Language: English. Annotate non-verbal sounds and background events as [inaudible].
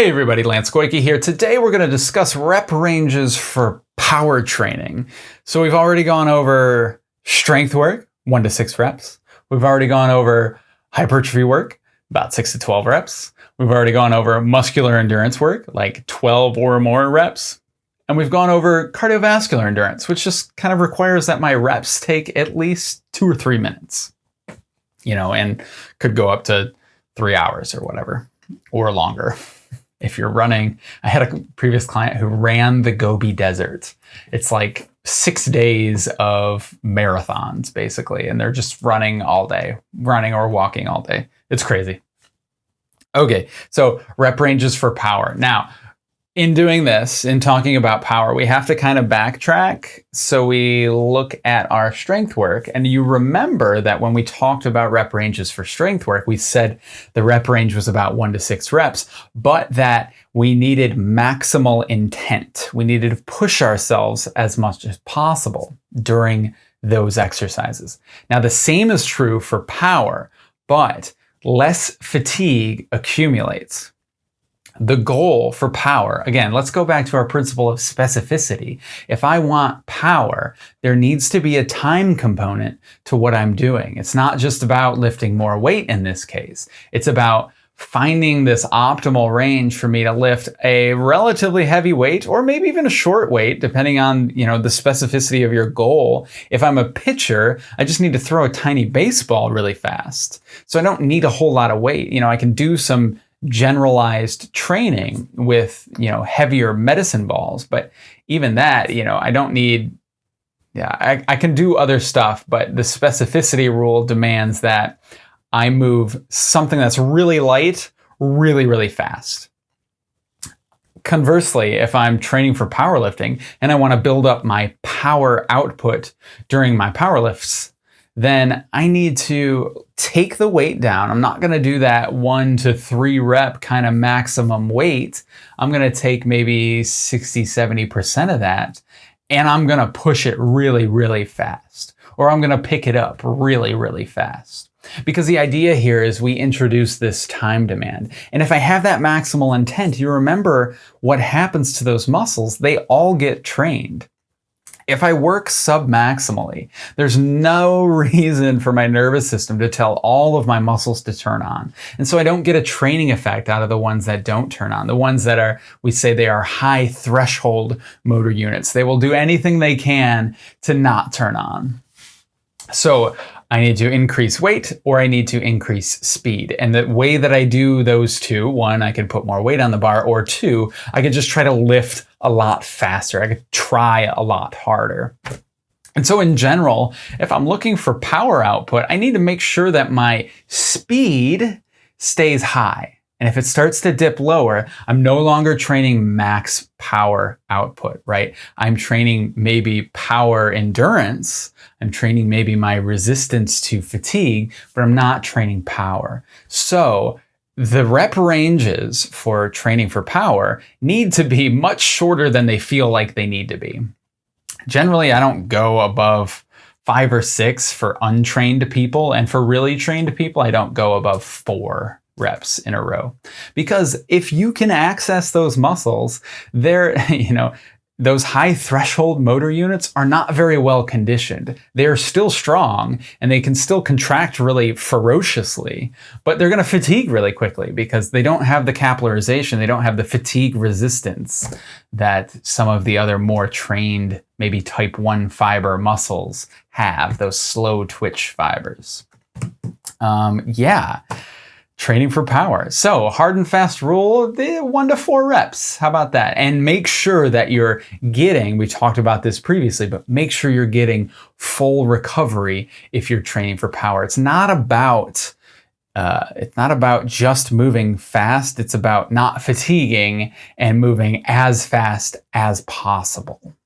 Hey everybody, Lance Goyke here. Today we're going to discuss rep ranges for power training. So we've already gone over strength work, one to six reps. We've already gone over hypertrophy work, about six to 12 reps. We've already gone over muscular endurance work, like 12 or more reps. And we've gone over cardiovascular endurance, which just kind of requires that my reps take at least two or three minutes, you know, and could go up to three hours or whatever, or longer [laughs] if you're running, I had a previous client who ran the Gobi Desert. It's like six days of marathons, basically, and they're just running all day, running or walking all day. It's crazy. Okay, so rep ranges for power. Now, in doing this, in talking about power, we have to kind of backtrack. So we look at our strength work. And you remember that when we talked about rep ranges for strength work, we said the rep range was about one to six reps, but that we needed maximal intent. We needed to push ourselves as much as possible during those exercises. Now, the same is true for power, but less fatigue accumulates the goal for power, again, let's go back to our principle of specificity. If I want power, there needs to be a time component to what I'm doing. It's not just about lifting more weight in this case. It's about finding this optimal range for me to lift a relatively heavy weight or maybe even a short weight depending on you know the specificity of your goal if i'm a pitcher i just need to throw a tiny baseball really fast so i don't need a whole lot of weight you know i can do some generalized training with, you know, heavier medicine balls. But even that, you know, I don't need, yeah, I, I can do other stuff, but the specificity rule demands that I move something that's really light, really, really fast. Conversely, if I'm training for powerlifting and I want to build up my power output during my power lifts, then I need to take the weight down. I'm not going to do that one to three rep kind of maximum weight. I'm going to take maybe 60, 70% of that and I'm going to push it really, really fast. Or I'm going to pick it up really, really fast. Because the idea here is we introduce this time demand. And if I have that maximal intent, you remember what happens to those muscles. They all get trained. If I work submaximally, there's no [laughs] reason for my nervous system to tell all of my muscles to turn on. And so I don't get a training effect out of the ones that don't turn on. The ones that are, we say they are high threshold motor units. They will do anything they can to not turn on. So I need to increase weight or I need to increase speed. And the way that I do those two, one, I can put more weight on the bar, or two, I could just try to lift a lot faster. I could try a lot harder. And so in general, if I'm looking for power output, I need to make sure that my speed stays high. And if it starts to dip lower, I'm no longer training max power output, right? I'm training maybe power endurance. I'm training maybe my resistance to fatigue, but I'm not training power. So the rep ranges for training for power need to be much shorter than they feel like they need to be. Generally, I don't go above five or six for untrained people. And for really trained people, I don't go above four reps in a row. Because if you can access those muscles, they're, [laughs] you know, those high threshold motor units are not very well conditioned. They're still strong and they can still contract really ferociously, but they're going to fatigue really quickly because they don't have the capillarization, they don't have the fatigue resistance that some of the other more trained, maybe type 1 fiber muscles have, those slow twitch fibers. Um, yeah training for power. So hard and fast rule, the one to four reps. How about that? And make sure that you're getting, we talked about this previously, but make sure you're getting full recovery if you're training for power. It's not about uh, it's not about just moving fast. It's about not fatiguing and moving as fast as possible.